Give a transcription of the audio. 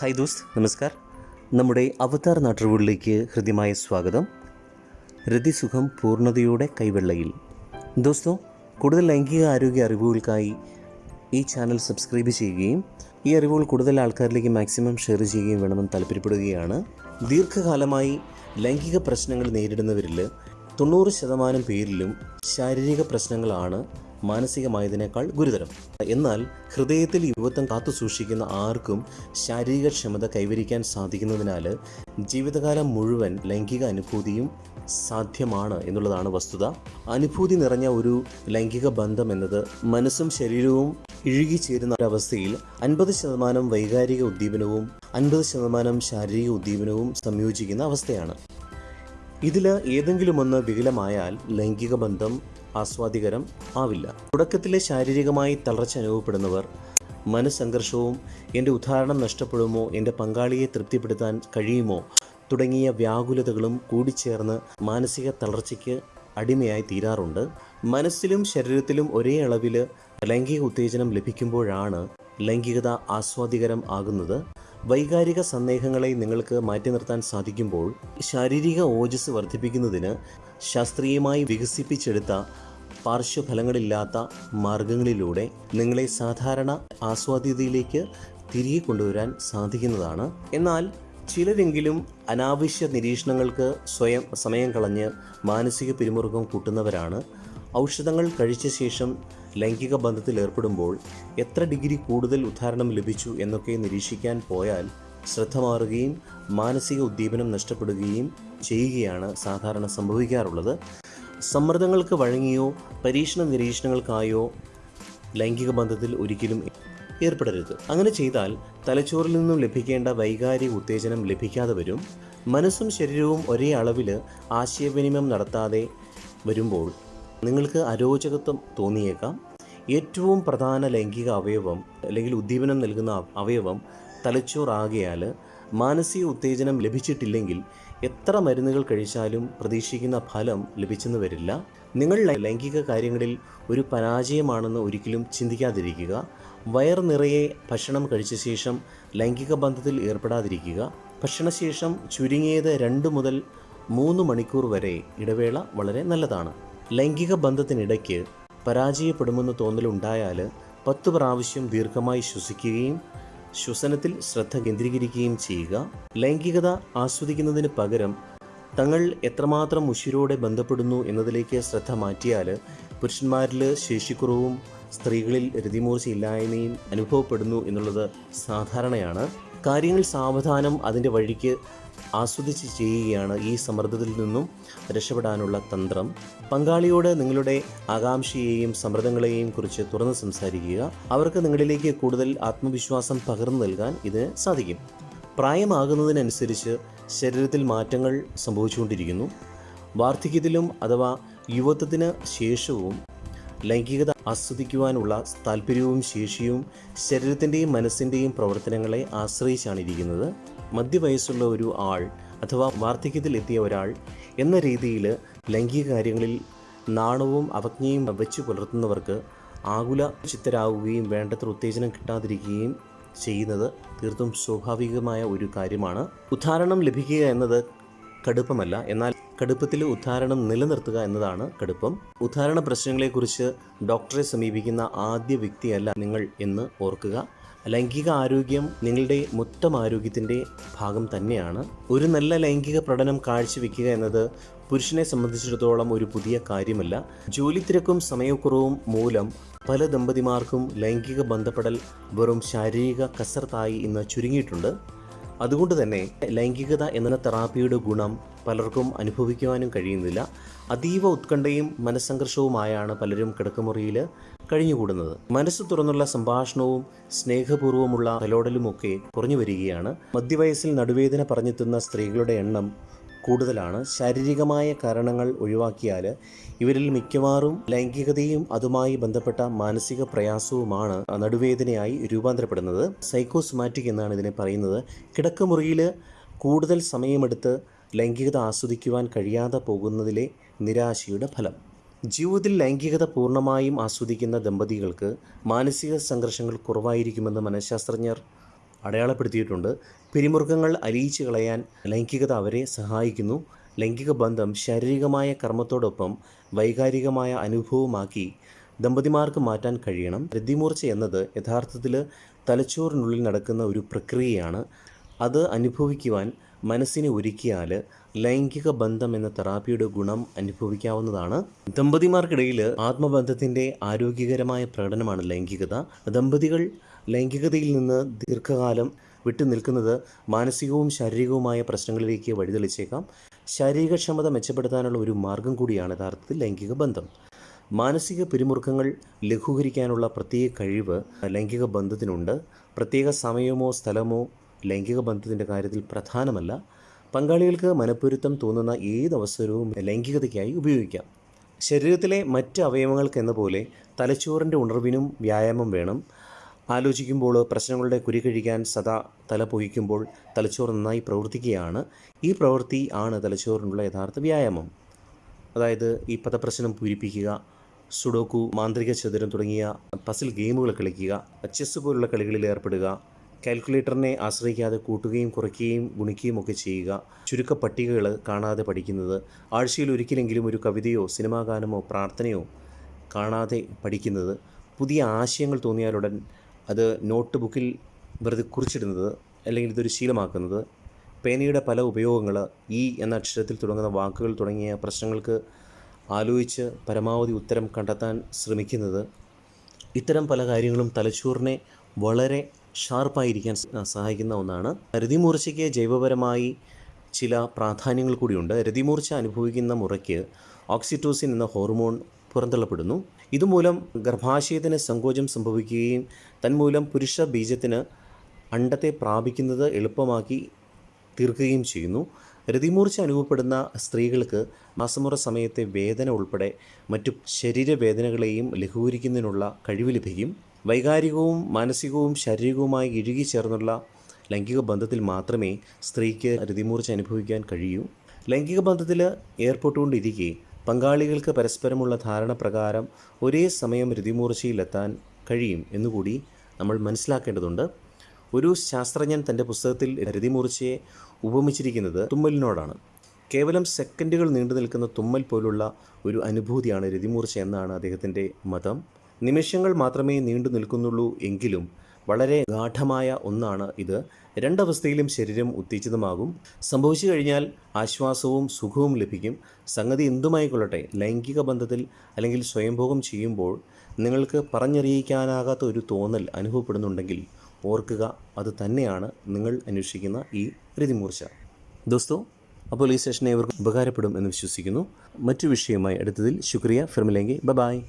Hi those നമസ്കാർ. നമ്മുടെ അവതാർ നാട്ടുകളിലേക്ക് ഹൃദ്യമായ സ്വാഗതം. രതിസുഖം പൂർണതയുടെ കൈവെള്ളയിൽ. ദോസ്തോ കൂടുതൽ ലൈംഗിക ആരോഗ്യ അറിവുകൾക്കായി ഈ ചാനൽ സബ്സ്ക്രൈബ് ചെയ്യുകയും ഈ അറിവുകൾ കൂടുതൽ ആൾക്കാരിലേക്ക് മാക്സിമം ഷെയർ ചെയ്യുകയും വേണമെന്ന് താല്പര്യപ്പെടുകയാണ്. ദീർഘകാലമായി ലൈംഗിക പ്രശ്നങ്ങൾ നേരിടുന്നവരിൽ തൊണ്ണൂറ് ശതമാനം പേരിലും ശാരീരിക പ്രശ്നങ്ങളാണ്. മാനസികമായതിനേക്കാൾ ഗുരുതരം. എന്നാൽ ഹൃദയത്തിൽ യുവത്വം കാത്തു സൂക്ഷിക്കുന്ന ആർക്കും ശാരീരിക ക്ഷമത കൈവരിക്കാൻ സാധിക്കുന്നതിനാൽ ജീവിതകാലം മുഴുവൻ ലൈംഗിക അനുഭൂതിയും സാധ്യമാണ് എന്നുള്ളതാണ് വസ്തുത. അനുഭൂതി നിറഞ്ഞ ഒരു ലൈംഗിക ബന്ധം എന്നത് മനസ്സും ശരീരവും ഇഴുകിച്ചേരുന്ന ഒരവസ്ഥയിൽ അൻപത് ശതമാനം വൈകാരിക ഉദ്ദീപനവും അൻപത് ശതമാനം ശാരീരിക ഉദ്ദീപനവും സംയോജിക്കുന്ന അവസ്ഥയാണ്. ഇതിൽ ഏതെങ്കിലും ഒന്ന് വികലമായാൽ ലൈംഗിക ബന്ധം ആസ്വാദികരം ആവില്ല. തുടക്കത്തിലെ ശാരീരികമായി തളർച്ച അനുഭവപ്പെടുന്നവർ മനസ്സംഘർഷവും എന്റെ ഉദാഹരണം നഷ്ടപ്പെടുമോ എന്റെ പങ്കാളിയെ തൃപ്തിപ്പെടുത്താൻ കഴിയുമോ തുടങ്ങിയ വ്യാകുലതകളും കൂടിച്ചേർന്ന് മാനസിക തളർച്ചയ്ക്ക് അടിമയായി തീരാറുണ്ട്. മനസ്സിലും ശരീരത്തിലും ഒരേ അളവിൽ ലൈംഗിക ഉത്തേജനം ലഭിക്കുമ്പോഴാണ് ലൈംഗികത ആസ്വാദികരം ആകുന്നത്. വൈകാരിക സന്ദേഹങ്ങളെ നിങ്ങൾക്ക് മാറ്റി നിർത്താൻ സാധിക്കുമ്പോൾ ശാരീരിക ഓജസ് വർദ്ധിപ്പിക്കുന്നതിന് ശാസ്ത്രീയമായി വികസിപ്പിച്ചെടുത്ത പാർശ്വഫലങ്ങളില്ലാത്ത മാർഗങ്ങളിലൂടെ നിങ്ങളെ സാധാരണ ആസ്വാദ്യതയിലേക്ക് തിരികെ കൊണ്ടുവരാൻ സാധിക്കുന്നതാണ്. എന്നാൽ ചിലരെങ്കിലും അനാവശ്യ നിരീക്ഷണങ്ങൾക്ക് സ്വയം സമയം കളഞ്ഞ് മാനസിക പിരിമുറുക്കം കൂട്ടുന്നവരാണ്. ഔഷധങ്ങൾ കഴിച്ച ശേഷം ലൈംഗിക ബന്ധത്തിൽ ഏർപ്പെടുമ്പോൾ എത്ര ഡിഗ്രി കൂടുതൽ ഉദ്ധാരണം ലഭിച്ചു എന്നൊക്കെ നിരീക്ഷിക്കാൻ പോയാൽ ശ്രദ്ധ മാറുകയും മാനസിക ഉദ്ദീപനം നഷ്ടപ്പെടുകയും ചെയ്യുകയാണ് സാധാരണ സംഭവിക്കാറുള്ളത്. സമ്മർദ്ദങ്ങൾക്ക് വഴങ്ങിയോ പരീക്ഷണ നിരീക്ഷണങ്ങൾക്കായോ ലൈംഗിക ബന്ധത്തിൽ ഒരിക്കലും ഏർപ്പെടരുത്. അങ്ങനെ ചെയ്താൽ തലച്ചോറിൽ നിന്നും ലഭിക്കേണ്ട വൈകാരിക ഉത്തേജനം ലഭിക്കാതെ വരും. മനസ്സും ശരീരവും ഒരേ അളവിൽ ആശയവിനിമയം നടത്താതെ വരുമ്പോൾ നിങ്ങൾക്ക് അരോചകത്വം തോന്നിയേക്കാം. ഏറ്റവും പ്രധാന ലൈംഗിക അവയവം അല്ലെങ്കിൽ ഉദ്ദീപനം നൽകുന്ന അവയവം തലച്ചോറാകിയാൽ മാനസിക ഉത്തേജനം ലഭിച്ചിട്ടില്ലെങ്കിൽ എത്ര മരുന്നുകൾ കഴിച്ചാലും പ്രതീക്ഷിക്കുന്ന ഫലം ലഭിച്ചെന്ന് വരില്ല. നിങ്ങൾ ലൈംഗിക കാര്യങ്ങളിൽ ഒരു പരാജയമാണെന്ന് ഒരിക്കലും ചിന്തിക്കാതിരിക്കുക. വയർ നിറയെ ഭക്ഷണം കഴിച്ച ശേഷം ലൈംഗിക ബന്ധത്തിൽ ഏർപ്പെടാതിരിക്കുക. ഭക്ഷണശേഷം ചുരുങ്ങിയത് രണ്ട് മുതൽ മൂന്ന് മണിക്കൂർ വരെ ഇടവേള വളരെ നല്ലതാണ്. ലൈംഗിക ബന്ധത്തിനിടയ്ക്ക് പരാജയപ്പെടുമെന്ന് തോന്നലുണ്ടായാൽ പത്ത് പ്രാവശ്യം ദീർഘമായി ശ്വസിക്കുകയും ശ്വസനത്തിൽ ശ്രദ്ധ കേന്ദ്രീകരിക്കുകയും ചെയ്യുക. ലൈംഗികത ആസ്വദിക്കുന്നതിന് പകരം തങ്ങൾ എത്രമാത്രം ഉശിരോടെ ബന്ധപ്പെടുന്നു എന്നതിലേക്ക് ശ്രദ്ധ മാറ്റിയാൽ പുരുഷന്മാരിൽ ശേഷിക്കുറവും സ്ത്രീകളിൽ രതിമൂർച്ചയില്ലായ്മയും അനുഭവപ്പെടുന്നു എന്നുള്ളത് സാധാരണയാണ്. കാര്യങ്ങൾ സാവധാനം അതിന്റെ വഴിക്ക് ആസ്വദിച്ച് ചെയ്യുകയാണ് ഈ സമ്മർദ്ദത്തിൽ നിന്നും രക്ഷപ്പെടാനുള്ള തന്ത്രം. പങ്കാളിയോട് നിങ്ങളുടെ ആകാംക്ഷയെയും സമ്മർദ്ദങ്ങളെയും കുറിച്ച് തുറന്ന് സംസാരിക്കുക. അവർക്ക് നിങ്ങളിലേക്ക് കൂടുതൽ ആത്മവിശ്വാസം പകർന്നു നൽകാൻ ഇതിന് സാധിക്കും. പ്രായമാകുന്നതിനനുസരിച്ച് ശരീരത്തിൽ മാറ്റങ്ങൾ സംഭവിച്ചുകൊണ്ടിരിക്കുന്നു. വാർദ്ധക്യത്തിലും അഥവാ യുവത്വത്തിന് ശേഷവും ലൈംഗികത ആസ്വദിക്കുവാനുള്ള താല്പര്യവും ശേഷിയും ശരീരത്തിന്റെയും മനസ്സിന്റെയും പ്രവർത്തനങ്ങളെ ആശ്രയിച്ചാണ് ഇരിക്കുന്നത് മധ്യവയസ്സുള്ള ഒരു ആൾ അഥവാ വാർദ്ധക്യത്തിലെത്തിയ ഒരാൾ എന്ന രീതിയിൽ ലൈംഗിക കാര്യങ്ങളിൽ നാണവും അവജ്ഞയും വെച്ച് പുലർത്തുന്നവർക്ക് ആകുല ചിത്തരാകുകയും വേണ്ടത്ര ഉത്തേജനം കിട്ടാതിരിക്കുകയും ചെയ്യുന്നത് തീർത്തും സ്വാഭാവികമായ ഒരു കാര്യമാണ്. ഉദ്ധാരണം ലഭിക്കുക എന്നത് കടുപ്പമല്ല. എന്നാൽ കടുപ്പത്തിൽ ഉദ്ധാരണം നിലനിർത്തുക എന്നതാണ് കടുപ്പം. ഉദ്ധാരണ പ്രശ്നങ്ങളെക്കുറിച്ച് ഡോക്ടറെ സമീപിക്കുന്ന ആദ്യ വ്യക്തിയല്ല നിങ്ങൾ എന്ന് ഓർക്കുക. ലൈംഗിക ആരോഗ്യം നിങ്ങളുടെ മൊത്തം ആരോഗ്യത്തിന്റെ ഭാഗം തന്നെയാണ്. ഒരു നല്ല ലൈംഗിക പ്രകടനം കാഴ്ചവെക്കുക എന്നത് പുരുഷനെ സംബന്ധിച്ചിടത്തോളം ഒരു പുതിയ കാര്യമല്ല. ജോലി തിരക്കും സമയക്കുറവും മൂലം പല ദമ്പതിമാർക്കും ലൈംഗിക ബന്ധപ്പെടൽ വെറും ശാരീരിക കസർത്തായി ഇന്ന് ചുരുങ്ങിയിട്ടുണ്ട്. അതുകൊണ്ട് തന്നെ ലൈംഗികത എന്ന തെറാപ്പിയുടെ ഗുണം പലർക്കും അനുഭവിക്കുവാനും കഴിയുന്നില്ല. അതീവ ഉത്കണ്ഠയും മനസ്സംഘർഷവുമായാണ് പലരും കിടക്കുമുറിയിൽ കഴിഞ്ഞുകൂടുന്നത്. മനസ്സ് തുറന്നുള്ള സംഭാഷണവും സ്നേഹപൂർവമുള്ള തലോടലുമൊക്കെ കുറഞ്ഞു വരികയാണ്. മധ്യവയസ്സിൽ നടുവേദന പറഞ്ഞെത്തുന്ന സ്ത്രീകളുടെ എണ്ണം കൂടുതലാണ്. ശാരീരികമായ കാരണങ്ങൾ ഒഴിവാക്കിയാൽ ഇവരിൽ മിക്കവാറും ലൈംഗികതയും അതുമായി ബന്ധപ്പെട്ട മാനസിക പ്രയാസവുമാണ് നടുവേദനയായി രൂപാന്തരപ്പെടുന്നത്. സൈക്കോസൊമാറ്റിക് എന്നാണ് ഇതിനെ പറയുന്നത്. കിടക്കമുറിയിൽ കൂടുതൽ സമയമെടുത്ത് ലൈംഗികത ആസ്വദിക്കുവാൻ കഴിയാതെ പോകുന്നതിലെ നിരാശയുടെ ഫലം. ജീവിതത്തിൽ ലൈംഗികത പൂർണമായും ആസ്വദിക്കുന്ന ദമ്പതികൾക്ക് മാനസിക സംഘർഷങ്ങൾ കുറവായിരിക്കുമെന്ന് മനഃശാസ്ത്രജ്ഞർ അടയാളപ്പെടുത്തിയിട്ടുണ്ട്. പിരിമുറുക്കങ്ങൾ അലിയിച്ചു കളയാൻ ലൈംഗികത അവരെ സഹായിക്കുന്നു. ലൈംഗിക ബന്ധം ശാരീരികമായ കർമ്മത്തോടൊപ്പം വൈകാരികമായ അനുഭവമാക്കി ദമ്പതിമാർക്ക് മാറ്റാൻ കഴിയണം. രതിമൂർച്ച എന്നത് യഥാർത്ഥത്തിൽ തലച്ചോറിനുള്ളിൽ നടക്കുന്ന ഒരു പ്രക്രിയയാണ്. അത് അനുഭവിക്കുവാൻ മനസ്സിനെ ഒരുക്കിയാൽ ലൈംഗിക ബന്ധം എന്ന തെറാപ്പിയുടെ ഗുണം അനുഭവിക്കാവുന്നതാണ്. ദമ്പതിമാർക്കിടയിൽ ആത്മബന്ധത്തിന്റെ ആരോഗ്യകരമായ പ്രകടനമാണ് ലൈംഗികത. ദമ്പതികൾ ലൈംഗികതയിൽ നിന്ന് ദീർഘകാലം വിട്ടു നിൽക്കുന്നത് മാനസികവും ശാരീരികവുമായ പ്രശ്നങ്ങളിലേക്ക് വഴിതെളിച്ചേക്കാം. ശാരീരികക്ഷമത മെച്ചപ്പെടുത്താനുള്ള ഒരു മാർഗം കൂടിയാണ് യഥാർത്ഥത്തിൽ ലൈംഗിക ബന്ധം. മാനസിക പിരിമുറുക്കങ്ങൾ ലഘൂകരിക്കാനുള്ള പ്രത്യേക കഴിവ് ലൈംഗിക ബന്ധത്തിനുണ്ട്. പ്രത്യേക സമയമോ സ്ഥലമോ ലൈംഗിക ബന്ധത്തിന്റെ കാര്യത്തിൽ പ്രധാനമല്ല. പങ്കാളികൾക്ക് മനപ്പൊരുത്തം തോന്നുന്ന ഏത് അവസരവും ലൈംഗികതയ്ക്കായി ഉപയോഗിക്കാം. ശരീരത്തിലെ മറ്റ് അവയവങ്ങൾക്കെന്ന പോലെ തലച്ചോറിന്റെ ഉണർവിനും വ്യായാമം വേണം. ആലോചിക്കുമ്പോൾ പ്രശ്നങ്ങളുടെ കുരി കഴിക്കാൻ സദാ തല പൊഹിക്കുമ്പോൾ തലച്ചോർ നന്നായി പ്രവർത്തിക്കുകയാണ്. ഈ പ്രവൃത്തി ആണ് തലച്ചോറിനുള്ള യഥാർത്ഥ വ്യായാമം. അതായത് ഈ പദപ്രശ്നം പൂരിപ്പിക്കുക സുഡോക്കു മാന്ത്രിക ചതുരം തുടങ്ങിയ പസിൽ ഗെയിമുകൾ കളിക്കുക ചെസ് പോലുള്ള കളികളിൽ ഏർപ്പെടുക കാൽക്കുലേറ്ററിനെ ആശ്രയിക്കാതെ കൂട്ടുകയും കുറയ്ക്കുകയും ഗുണിക്കുകയും ഒക്കെ ചെയ്യുക. ചുരുക്ക പട്ടികകൾ കാണാതെ പഠിക്കുന്നത്. ആഴ്ചയിൽ ഒരിക്കലെങ്കിലും ഒരു കവിതയോ സിനിമാ ഗാനമോ പ്രാർത്ഥനയോ കാണാതെ പഠിക്കുന്നത്. പുതിയ ആശയങ്ങൾ തോന്നിയാലുടൻ അത് നോട്ട് ബുക്കിൽ വെറുതെ കുറിച്ചിടുന്നത് അല്ലെങ്കിൽ ഇതൊരു ശീലമാക്കുന്നത്. പേനയുടെ പല ഉപയോഗങ്ങൾ ഈ എന്ന അക്ഷരത്തിൽ തുടങ്ങുന്ന വാക്കുകൾ തുടങ്ങിയ പ്രശ്നങ്ങൾക്ക് ആലോചിച്ച് പരമാവധി ഉത്തരം കണ്ടെത്താൻ ശ്രമിക്കുന്നത്. ഇത്തരം പല കാര്യങ്ങളും തലച്ചോറിനെ വളരെ ഷാർപ്പായിരിക്കാൻ സഹായിക്കുന്ന ഒന്നാണ്. രതിമൂർച്ചയ്ക്ക് ജൈവപരമായി ചില പ്രാധാന്യങ്ങൾ കൂടിയുണ്ട്. രതിമൂർച്ച അനുഭവിക്കുന്ന മുറയ്ക്ക് ഓക്സിറ്റോസിൻ എന്ന ഹോർമോൺ പുറന്തള്ളപ്പെടുന്നു. ഇതുമൂലം ഗർഭാശയത്തിന് സങ്കോചം സംഭവിക്കുകയും തന്മൂലം പുരുഷ ബീജത്തിന് അണ്ടത്തെ പ്രാപിക്കുന്നത് എളുപ്പമാക്കി തീർക്കുകയും ചെയ്യുന്നു. രതിമൂർച്ച അനുഭവപ്പെടുന്ന സ്ത്രീകൾക്ക് മാസമുറ സമയത്തെ വേദന ഉൾപ്പെടെ മറ്റു ശരീരവേദനകളെയും ലഘൂകരിക്കുന്നതിനുള്ള കഴിവ് ലഭിക്കും. വൈകാരികവും മാനസികവും ശാരീരികവുമായി ഇഴുകി ചേർന്നുള്ള ലൈംഗിക ബന്ധത്തിൽ മാത്രമേ സ്ത്രീക്ക് രതിമൂർച്ച അനുഭവിക്കാൻ കഴിയൂ. ലൈംഗിക ബന്ധത്തിൽ ഏർപ്പെട്ടുകൊണ്ടിരിക്കെ പങ്കാളികൾക്ക് പരസ്പരമുള്ള ധാരണ പ്രകാരം ഒരേ സമയം രതിമൂർച്ചയിലെത്താൻ കഴിയും എന്നുകൂടി നമ്മൾ മനസ്സിലാക്കേണ്ടതുണ്ട്. ഒരു ശാസ്ത്രജ്ഞൻ തന്റെ പുസ്തകത്തിൽ രതിമൂർച്ചയെ ഉപമിച്ചിരിക്കുന്നത് തുമ്മലിനോടാണ്. കേവലം സെക്കൻഡുകൾ നീണ്ടു നിൽക്കുന്ന തുമ്മൽ പോലുള്ള ഒരു അനുഭൂതിയാണ് രതിമൂർച്ച എന്നാണ് അദ്ദേഹത്തിന്റെ മതം. നിമിഷങ്ങൾ മാത്രമേ നീണ്ടു നിൽക്കുന്നുള്ളൂ എങ്കിലും വളരെ ഗാഠമായ ഒന്നാണ് ഇത്. രണ്ടവസ്ഥയിലും ശരീരം ഉത്തേജിതമാകും. സംഭവിച്ചു കഴിഞ്ഞാൽ ആശ്വാസവും സുഖവും ലഭിക്കും. സംഗതി എന്തുമായിക്കൊള്ളട്ടെ ലൈംഗിക ബന്ധത്തിൽ അല്ലെങ്കിൽ സ്വയംഭോഗം ചെയ്യുമ്പോൾ നിങ്ങൾക്ക് പറഞ്ഞറിയിക്കാനാകാത്ത ഒരു തോന്നൽ അനുഭവപ്പെടുന്നുണ്ടെങ്കിൽ ഓർക്കുക അത് തന്നെയാണ് നിങ്ങൾ അന്വേഷിക്കുന്ന ഈ രതിമൂർച്ച. ദോസ്തോ അപ്പോൾ ഈ സെഷൻ ഏവർക്കും ഉപകാരപ്പെടും എന്ന് വിശ്വസിക്കുന്നു. മറ്റു വിഷയവുമായി അടുത്തതിൽ ശുക്രിയ ഫിർമിലെങ്കി. ബ ബായ്